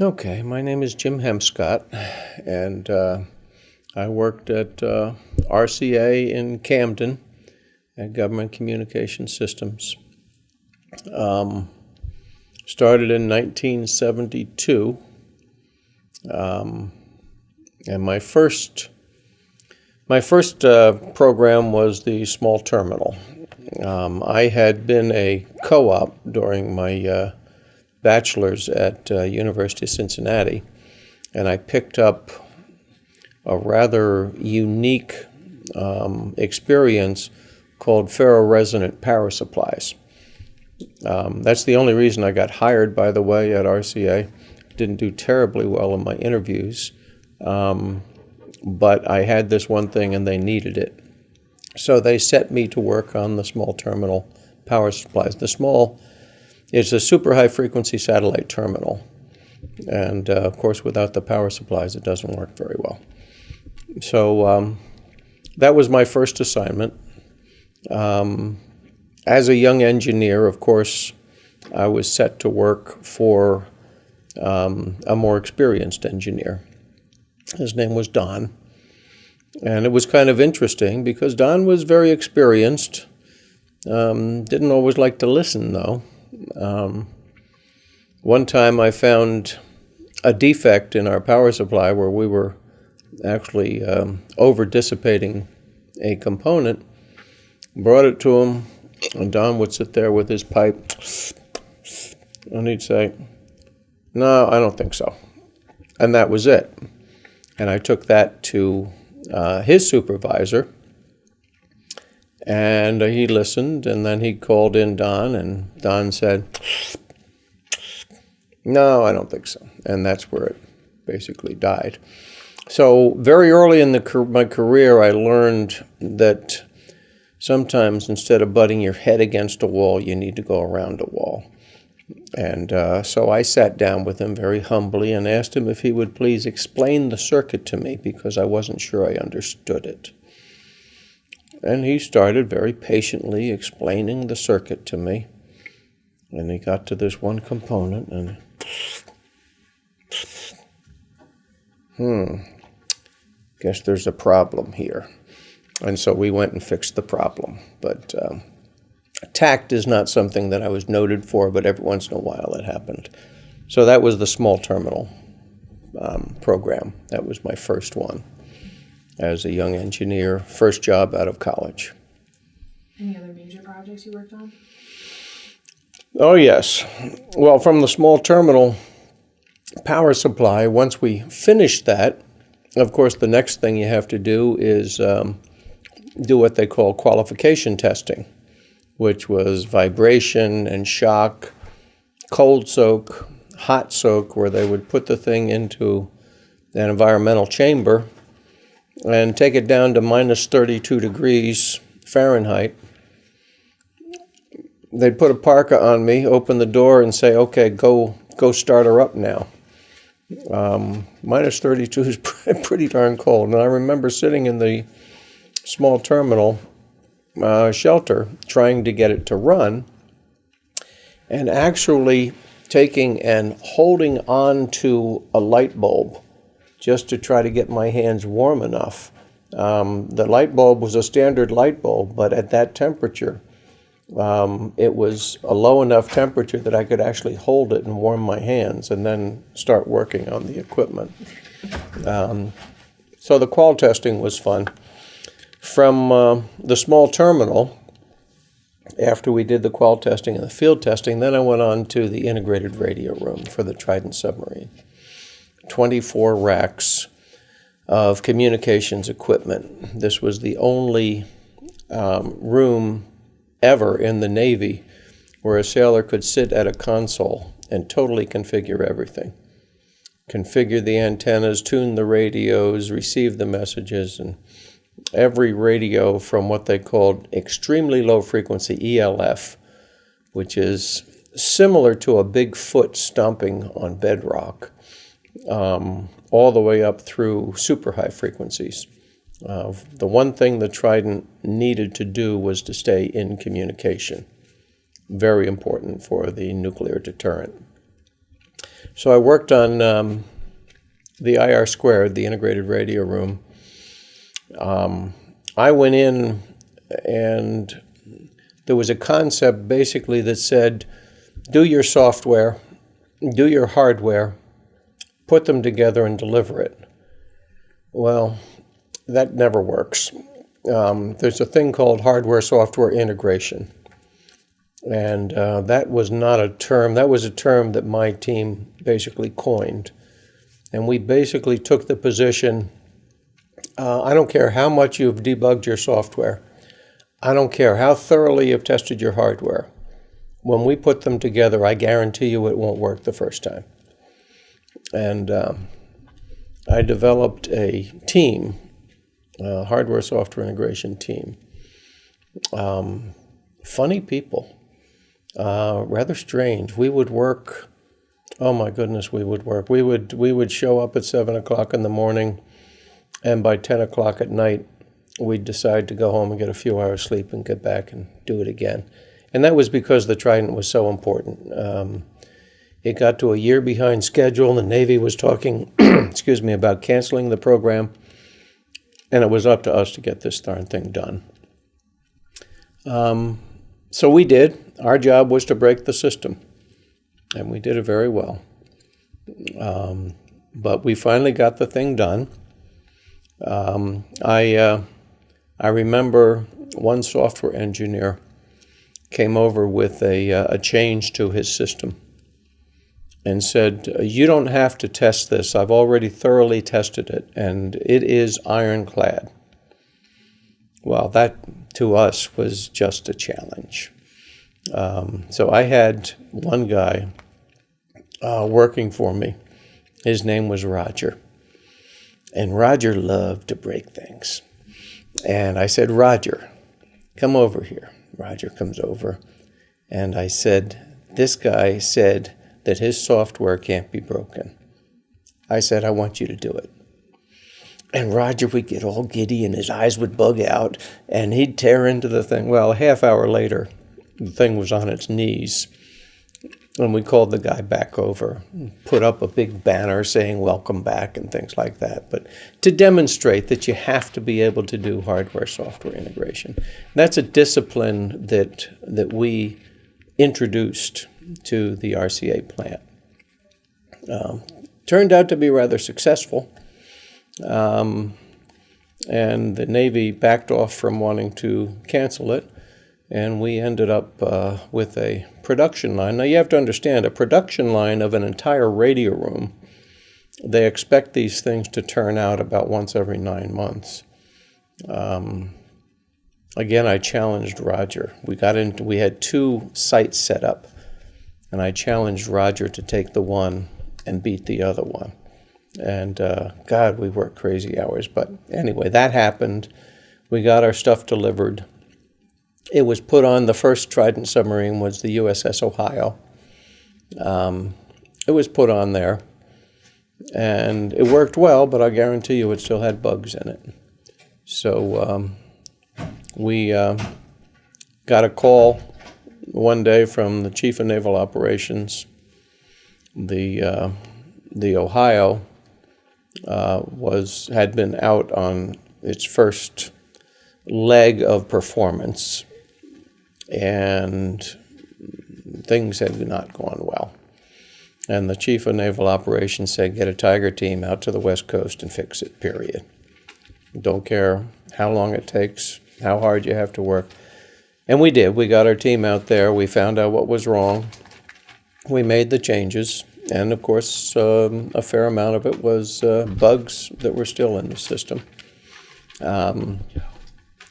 Okay, my name is Jim Hemscott, and uh, I worked at uh, RCA in Camden at Government Communication Systems. Um, started in 1972, um, and my first my first uh, program was the small terminal. Um, I had been a co-op during my uh, bachelor's at uh, University of Cincinnati, and I picked up a rather unique um, experience called ferroresonant power supplies. Um, that's the only reason I got hired, by the way, at RCA. Didn't do terribly well in my interviews, um, but I had this one thing and they needed it. So they set me to work on the small terminal power supplies. The small is a super high frequency satellite terminal. And uh, of course, without the power supplies, it doesn't work very well. So um, that was my first assignment. Um, as a young engineer, of course, I was set to work for um, a more experienced engineer. His name was Don. And it was kind of interesting because Don was very experienced, um, didn't always like to listen, though. Um, one time I found a defect in our power supply where we were actually um, over dissipating a component, brought it to him, and Don would sit there with his pipe, and he'd say, No, I don't think so. And that was it. And I took that to uh, his supervisor, and he listened, and then he called in Don, and Don said, No, I don't think so. And that's where it basically died. So, very early in the, my career, I learned that sometimes instead of butting your head against a wall, you need to go around a wall. And uh, so I sat down with him very humbly and asked him if he would please explain the circuit to me because I wasn't sure I understood it. And he started very patiently explaining the circuit to me. And he got to this one component and, hmm, guess there's a problem here. And so we went and fixed the problem. But um, tact is not something that I was noted for, but every once in a while it happened. So that was the small terminal um, program. That was my first one as a young engineer, first job out of college. Any other major projects you worked on? Oh, yes. Well, from the small terminal power supply, once we finished that, of course, the next thing you have to do is um, do what they call qualification testing, which was vibration and shock, cold soak, hot soak, where they would put the thing into an environmental chamber and take it down to minus 32 degrees Fahrenheit. They'd put a parka on me, open the door, and say, "Okay, go go start her up now." Um, minus 32 is pretty darn cold, and I remember sitting in the small terminal uh, shelter trying to get it to run, and actually taking and holding on to a light bulb just to try to get my hands warm enough. Um, the light bulb was a standard light bulb, but at that temperature, um, it was a low enough temperature that I could actually hold it and warm my hands and then start working on the equipment. Um, so the qual testing was fun. From uh, the small terminal, after we did the qual testing and the field testing, then I went on to the integrated radio room for the Trident submarine. 24 racks of communications equipment. This was the only um, room ever in the Navy where a sailor could sit at a console and totally configure everything. Configure the antennas, tune the radios, receive the messages, and every radio from what they called extremely low frequency ELF, which is similar to a big foot stomping on bedrock, um, all the way up through super high frequencies. Uh, the one thing the Trident needed to do was to stay in communication. Very important for the nuclear deterrent. So I worked on um, the IR squared, the integrated radio room. Um, I went in and there was a concept basically that said do your software, do your hardware, put them together and deliver it. Well, that never works. Um, there's a thing called hardware software integration. And uh, that was not a term, that was a term that my team basically coined. And we basically took the position uh, I don't care how much you've debugged your software, I don't care how thoroughly you've tested your hardware. When we put them together, I guarantee you it won't work the first time. And um, I developed a team, a hardware software integration team. Um, funny people, uh, rather strange. We would work. Oh my goodness, we would work. We would we would show up at seven o'clock in the morning, and by ten o'clock at night, we'd decide to go home and get a few hours sleep and get back and do it again. And that was because the Trident was so important. Um, it got to a year behind schedule. The Navy was talking, excuse me, about canceling the program, and it was up to us to get this darn thing done. Um, so we did. Our job was to break the system, and we did it very well. Um, but we finally got the thing done. Um, I uh, I remember one software engineer came over with a, uh, a change to his system and said, You don't have to test this. I've already thoroughly tested it, and it is ironclad. Well, that to us was just a challenge. Um, so I had one guy uh, working for me. His name was Roger. And Roger loved to break things. And I said, Roger, come over here. Roger comes over, and I said, This guy said that his software can't be broken. I said, I want you to do it. And Roger would get all giddy and his eyes would bug out and he'd tear into the thing. Well, a half hour later, the thing was on its knees and we called the guy back over, put up a big banner saying welcome back and things like that. But to demonstrate that you have to be able to do hardware software integration. That's a discipline that that we introduced to the RCA plant. Um, turned out to be rather successful. Um, and the Navy backed off from wanting to cancel it and we ended up uh, with a production line. Now, you have to understand a production line of an entire radio room, they expect these things to turn out about once every nine months. Um, again, I challenged Roger. We got into, we had two sites set up, and I challenged Roger to take the one and beat the other one. And uh, God, we worked crazy hours. But anyway, that happened. We got our stuff delivered it was put on, the first Trident submarine was the USS Ohio. Um, it was put on there, and it worked well, but I guarantee you it still had bugs in it. So um, we uh, got a call one day from the Chief of Naval Operations. The, uh, the Ohio uh, was, had been out on its first leg of performance and things had not gone well. And the chief of naval operations said, get a Tiger team out to the West Coast and fix it, period. Don't care how long it takes, how hard you have to work. And we did. We got our team out there. We found out what was wrong. We made the changes. And of course, um, a fair amount of it was uh, bugs that were still in the system. Um,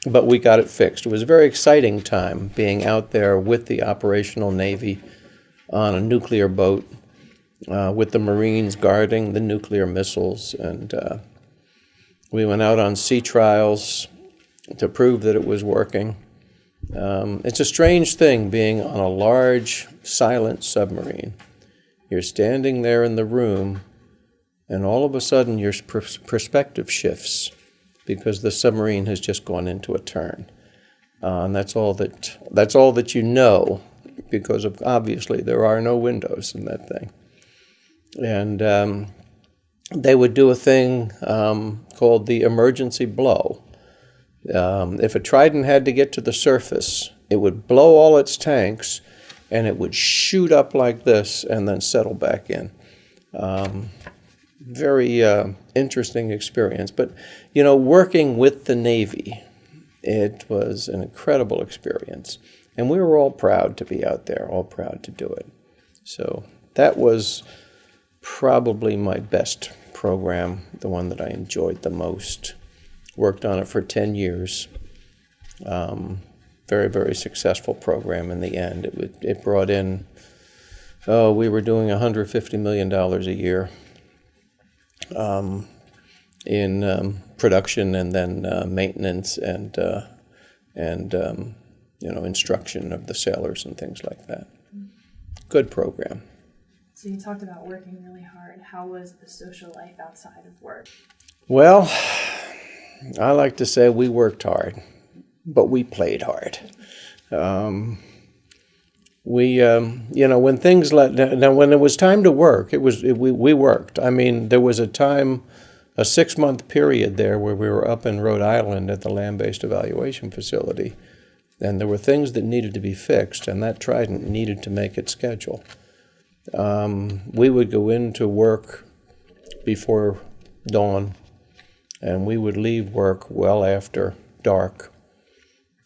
but we got it fixed. It was a very exciting time being out there with the operational Navy on a nuclear boat, uh, with the Marines guarding the nuclear missiles. And uh, we went out on sea trials to prove that it was working. Um, it's a strange thing being on a large, silent submarine. You're standing there in the room, and all of a sudden your perspective shifts because the submarine has just gone into a turn. Uh, and that's all that that's all that you know because of obviously there are no windows in that thing. and um, they would do a thing um, called the emergency blow. Um, if a trident had to get to the surface, it would blow all its tanks and it would shoot up like this and then settle back in. Um, very uh, interesting experience. But, you know, working with the Navy, it was an incredible experience. And we were all proud to be out there, all proud to do it. So that was probably my best program, the one that I enjoyed the most. Worked on it for 10 years. Um, very, very successful program in the end. It, would, it brought in, oh, we were doing $150 million a year um, in um, production and then uh, maintenance and, uh, and um, you know, instruction of the sailors and things like that. Good program. So you talked about working really hard. How was the social life outside of work? Well, I like to say we worked hard, but we played hard. Um, we, um, you know, when things let now, when it was time to work, it was it, we we worked. I mean, there was a time, a six month period there where we were up in Rhode Island at the land based evaluation facility, and there were things that needed to be fixed, and that Trident needed to make its schedule. Um, we would go into work before dawn, and we would leave work well after dark,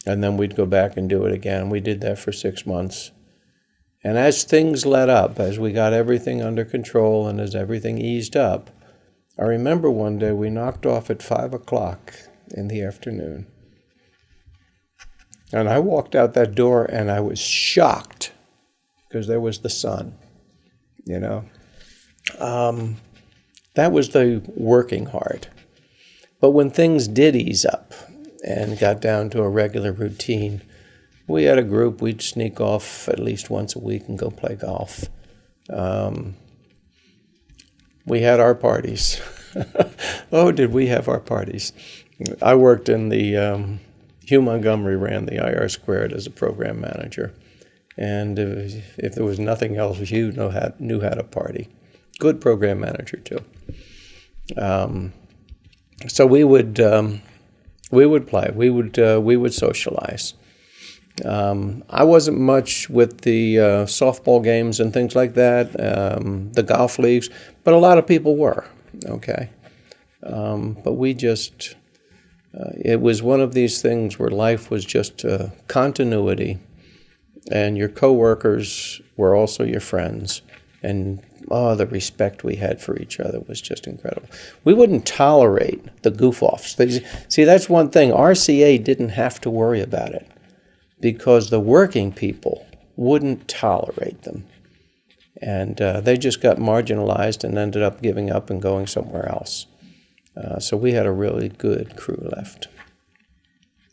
and then we'd go back and do it again. We did that for six months. And as things let up, as we got everything under control and as everything eased up, I remember one day we knocked off at five o'clock in the afternoon. And I walked out that door and I was shocked because there was the sun, you know. Um, that was the working hard. But when things did ease up and got down to a regular routine, we had a group, we'd sneak off at least once a week and go play golf. Um, we had our parties. oh, did we have our parties? I worked in the, um, Hugh Montgomery ran the IR Squared as a program manager. And if, if there was nothing else, Hugh knew how, knew how to party. Good program manager, too. Um, so we would, um, we would play, we would, uh, we would socialize. Um, I wasn't much with the uh, softball games and things like that, um, the golf leagues, but a lot of people were. Okay, um, but we just uh, it was one of these things where life was just uh, continuity, and your coworkers were also your friends, and oh, the respect we had for each other was just incredible. We wouldn't tolerate the goof offs. See, that's one thing. RCA didn't have to worry about it because the working people wouldn't tolerate them. And uh, they just got marginalized and ended up giving up and going somewhere else. Uh, so we had a really good crew left.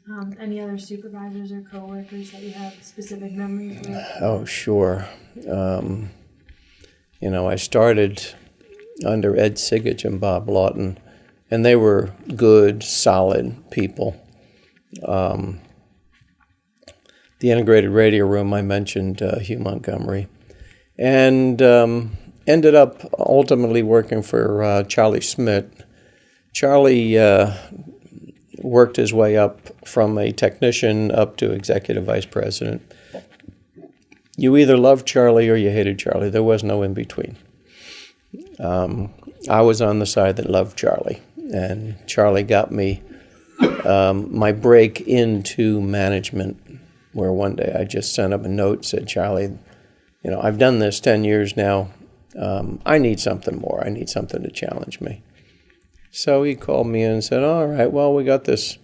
Um, any other supervisors or coworkers that you have specific memories with? Oh, sure. Um, you know, I started under Ed Sigich and Bob Lawton, and they were good, solid people. Um, the integrated radio room, I mentioned uh, Hugh Montgomery, and um, ended up ultimately working for uh, Charlie Smith. Charlie uh, worked his way up from a technician up to executive vice president. You either loved Charlie or you hated Charlie. There was no in between. Um, I was on the side that loved Charlie, and Charlie got me um, my break into management where one day I just sent up a note, said, Charlie, you know, I've done this 10 years now. Um, I need something more. I need something to challenge me. So he called me and said, All right, well, we got this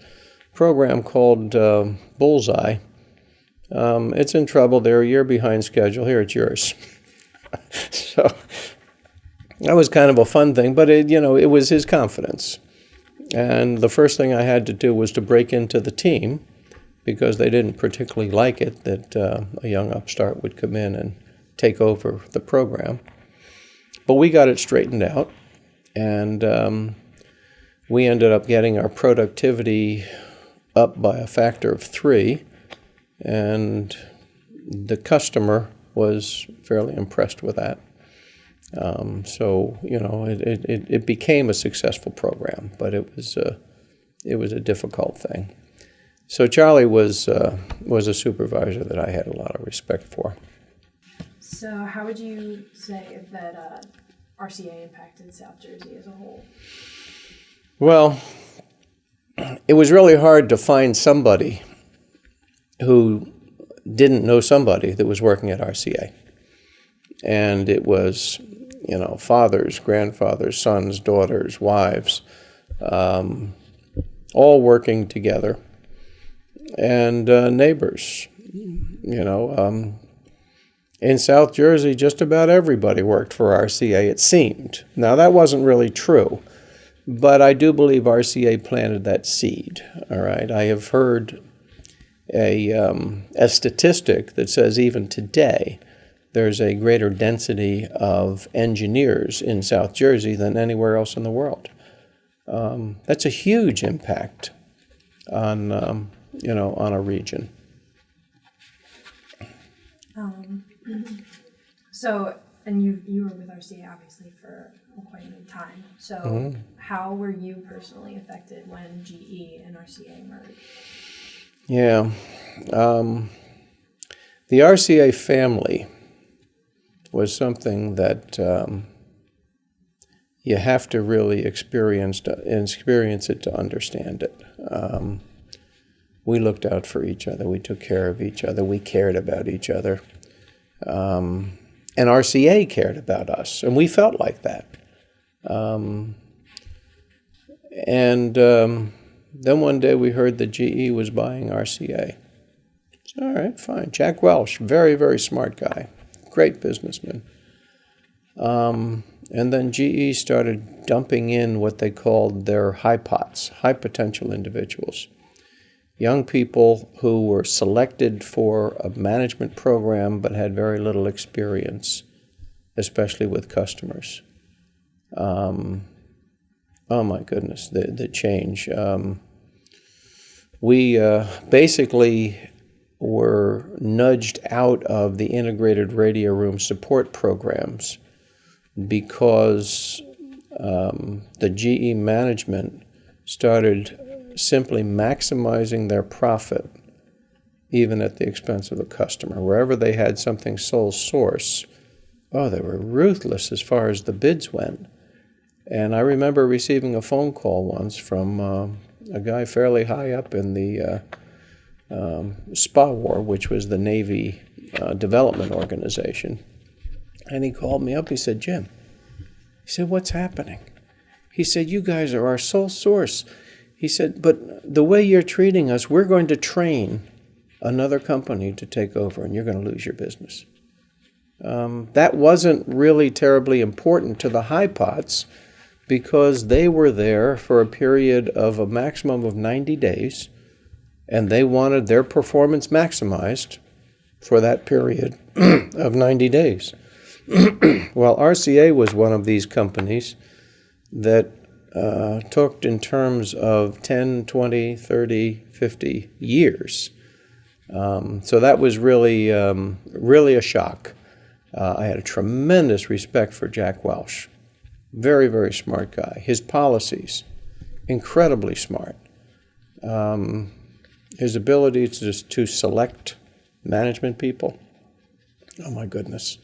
program called uh, Bullseye. Um, it's in trouble. They're a year behind schedule. Here, it's yours. so that was kind of a fun thing, but it, you know, it was his confidence. And the first thing I had to do was to break into the team because they didn't particularly like it that uh, a young upstart would come in and take over the program. But we got it straightened out, and um, we ended up getting our productivity up by a factor of three, and the customer was fairly impressed with that. Um, so you know, it, it, it, became a successful program, but it was a, it was a difficult thing. So Charlie was uh, was a supervisor that I had a lot of respect for. So, how would you say that uh, RCA impacted South Jersey as a whole? Well, it was really hard to find somebody who didn't know somebody that was working at RCA. And it was, you know, fathers, grandfathers, sons, daughters, wives, um, all working together, and uh, neighbors. You know, um, in South Jersey, just about everybody worked for RCA, it seemed. Now, that wasn't really true, but I do believe RCA planted that seed. All right. I have heard a, um, a statistic that says even today, there's a greater density of engineers in South Jersey than anywhere else in the world. Um, that's a huge impact on, um, you know, on a region. Um, so, and you you were with RCA obviously for quite a time. So, Mm-hmm. how were you personally affected when GE and RCA merged? Yeah. Um, the RCA family was something that um, you have to really experience, to, experience it to understand it. Um, we looked out for each other. We took care of each other. We cared about each other. Um, and RCA cared about us, and we felt like that. Um, and um, then one day we heard that GE was buying RCA. All right, fine. Jack Welch, very, very smart guy, great businessman. Um, and then GE started dumping in what they called their high pots, high potential individuals. Young people who were selected for a management program but had very little experience, especially with customers. Um, oh my goodness, the, the change. Um, we uh, basically were nudged out of the integrated radio room support programs because um, the GE management started simply maximizing their profit even at the expense of the customer. Wherever they had something sole source, oh, they were ruthless as far as the bids went. And I remember receiving a phone call once from uh, a guy fairly high up in the uh, um, SPAWAR, which was the Navy uh, Development Organization. And he called me up. He said, Jim, he said, what's happening? He said, you guys are our sole source. He said, but the way you're treating us, we're going to train another company to take over and you're going to lose your business. Um, that wasn't really terribly important to the high pots because they were there for a period of a maximum of 90 days and they wanted their performance maximized for that period of 90 days. well, RCA was one of these companies that uh, in terms of 10, 20, 30, 50 years. Um, so that was really, um, really a shock. Uh, I had a tremendous respect for Jack Welch. Very, very smart guy. His policies, incredibly smart. Um, his ability to, to select management people, oh my goodness.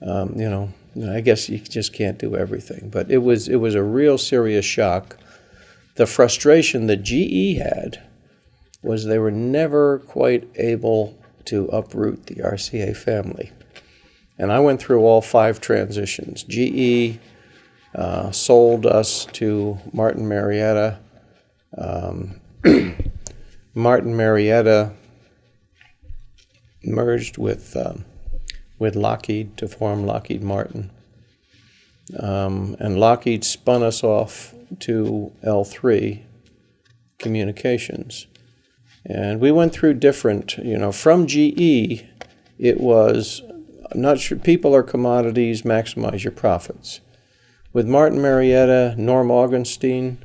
Um, you know, I guess you just can't do everything, but it was it was a real serious shock. The frustration that GE had was they were never quite able to uproot the RCA family. And I went through all five transitions. GE uh, sold us to Martin Marietta. Um, Martin Marietta merged with um, with Lockheed to form Lockheed Martin, um, and Lockheed spun us off to L3 Communications, and we went through different. You know, from GE, it was I'm not sure people are commodities. Maximize your profits. With Martin Marietta, Norm Augustine.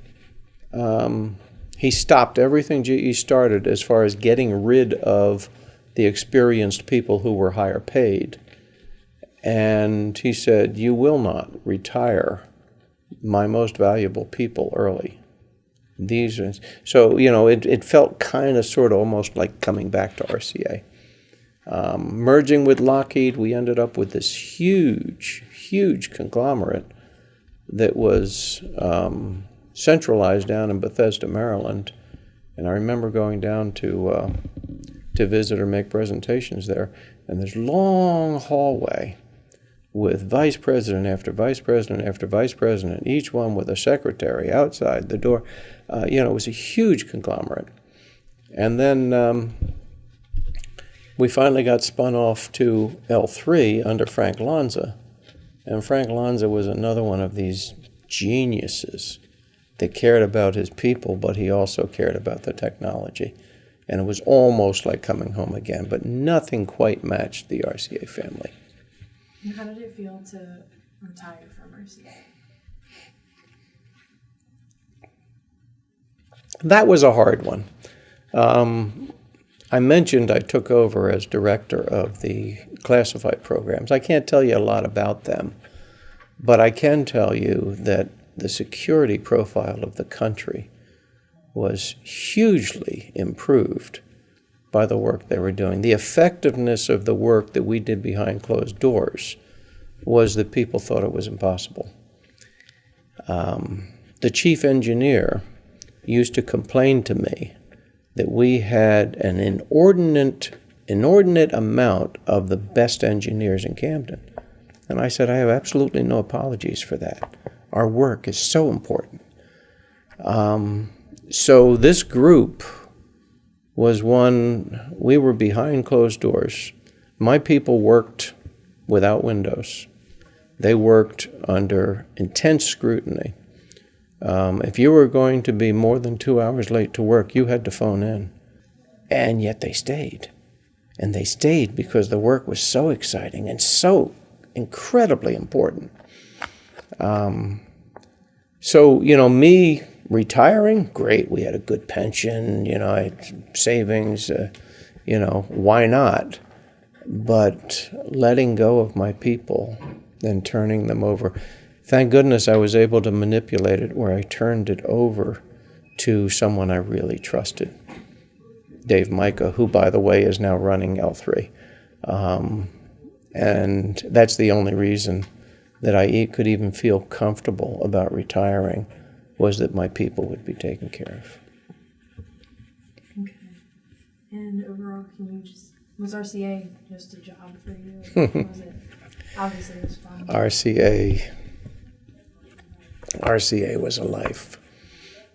Um, he stopped everything GE started as far as getting rid of the experienced people who were higher paid And he said, You will not retire my most valuable people early. These are, so, you know, it, it felt kind of sort of almost like coming back to RCA. Um, merging with Lockheed, we ended up with this huge, huge conglomerate that was um, centralized down in Bethesda, Maryland. And I remember going down to uh, to visit or make presentations there, and this long hallway with vice president after vice president after vice president, each one with a secretary outside the door. Uh, you know, it was a huge conglomerate. And then um, we finally got spun off to L3 under Frank Lanza. And Frank Lanza was another one of these geniuses that cared about his people, but he also cared about the technology. And it was almost like coming home again, but nothing quite matched the RCA family. And how did it feel to retire from RCA? That was a hard one. Um, I mentioned I took over as director of the classified programs. I can't tell you a lot about them, but I can tell you that the security profile of the country was hugely improved by the work they were doing. The effectiveness of the work that we did behind closed doors was that people thought it was impossible. Um, the chief engineer used to complain to me that we had an inordinate, inordinate amount of the best engineers in Camden. And I said, I have absolutely no apologies for that. Our work is so important. Um, so this group was one, we were behind closed doors. My people worked without windows. They worked under intense scrutiny. Um, if you were going to be more than two hours late to work, you had to phone in. And yet they stayed. And they stayed because the work was so exciting and so incredibly important. Um, so, you know, me retiring, great. We had a good pension, you know, savings, uh, you know, why not? But letting go of my people and turning them over. Thank goodness I was able to manipulate it where I turned it over to someone I really trusted. Dave Micah, who, by the way, is now running L3. Um, and that's the only reason that I could even feel comfortable about retiring was that my people would be taken care of. Okay. And overall, can you just was RCA just a job for you? was it obviously it was fun? RCA RCA was a life.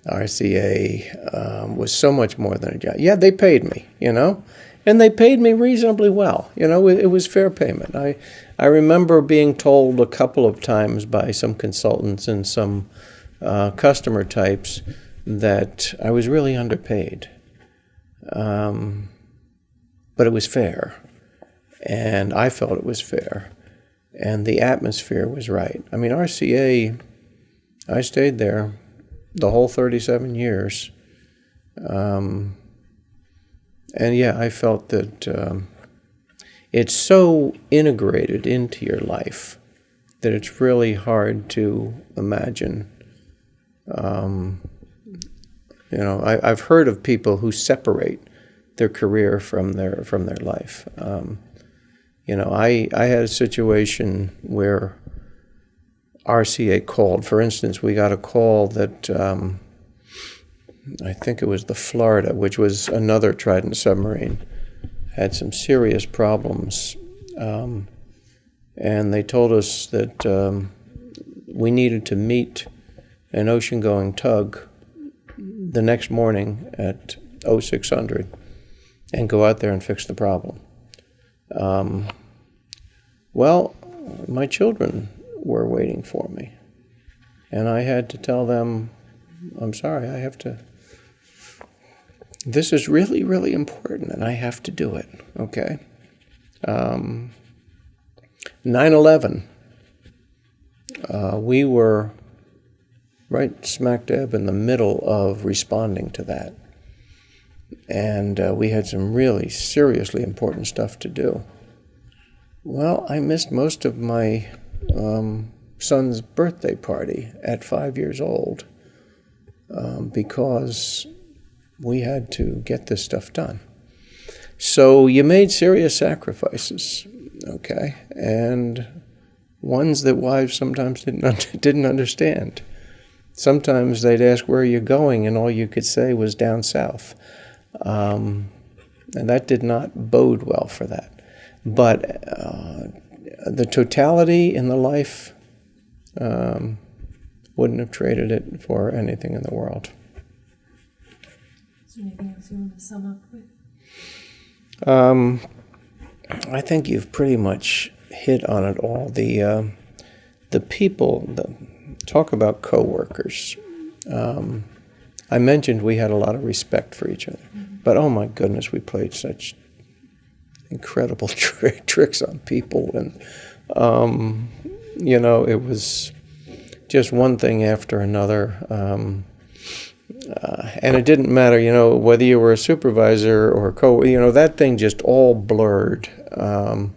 RCA um, was so much more than a job. Yeah, they paid me, you know, and they paid me reasonably well. You know, it, it was fair payment. I I remember being told a couple of times by some consultants and some uh, customer types that I was really underpaid. Um, but it was fair. And I felt it was fair. And the atmosphere was right. I mean, RCA, I stayed there the whole 37 years. Um, and yeah, I felt that um, it's so integrated into your life that it's really hard to imagine um, you know, I, have heard of people who separate their career from their from their life. Um, you know, I I had a situation where RCA called. For instance, we got a call that um, I think it was the Florida, which was another Trident submarine, had some serious problems, um, and they told us that um, we needed to meet an ocean going tug the next morning at 0600 and go out there and fix the problem. Um, well, my children were waiting for me. And I had to tell them, I'm sorry, I have to. This is really, really important, and I have to do it, okay? Um, 9 11, uh, we were right smack dab in the middle of responding to that. And uh, we had some really seriously important stuff to do. Well, I missed most of my um, son's birthday party at five years old um, because we had to get this stuff done. So you made serious sacrifices, okay, and ones that wives sometimes didn't un- didn't understand. Sometimes they'd ask where are you going, and all you could say was down south, um, and that did not bode well for that. But uh, the totality in the life um, wouldn't have traded it for anything in the world. Is there anything else you want to sum up with? Um, I think you've pretty much hit on it all. The um the people, the talk about coworkers. Um, I mentioned we had a lot of respect for each other, but oh my goodness, we played such incredible tri- tricks on people, and um, you know it was just one thing after another. Um, uh, and it didn't matter, you know, whether you were a supervisor or co, you know, that thing just all blurred. Um,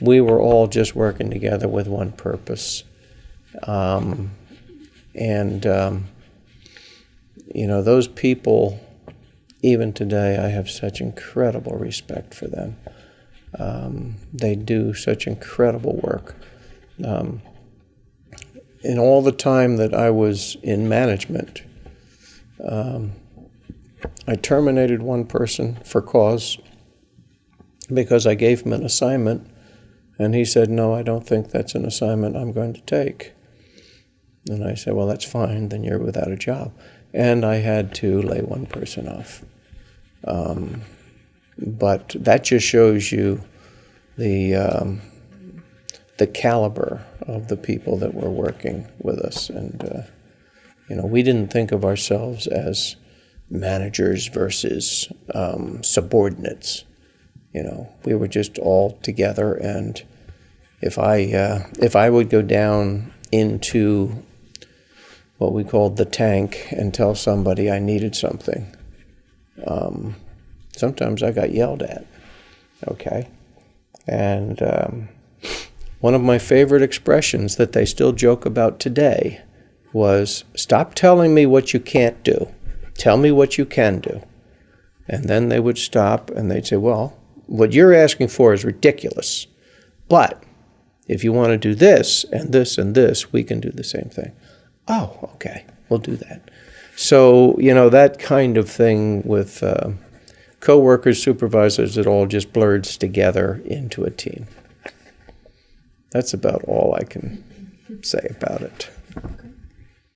we were all just working together with one purpose. Um, and, um, you know, those people, even today, I have such incredible respect for them. Um, they do such incredible work. Um, in all the time that I was in management, um, I terminated one person for cause because I gave him an assignment, and he said, No, I don't think that's an assignment I'm going to take. And I said, Well, that's fine, then you're without a job. And I had to lay one person off. Um, but that just shows you the, um, the caliber of the people that were working with us. And, uh, you know, we didn't think of ourselves as managers versus um, subordinates. You know, we were just all together, and if I uh, if I would go down into what we called the tank and tell somebody I needed something, um, sometimes I got yelled at. Okay, and um, one of my favorite expressions that they still joke about today was stop telling me what you can't do. Tell me what you can do. And then they would stop and they'd say, Well, what you're asking for is ridiculous. But if you want to do this and this and this, we can do the same thing. Oh, okay, we'll do that. So, you know, that kind of thing with uh, coworkers, supervisors, it all just blurs together into a team. That's about all I can say about it.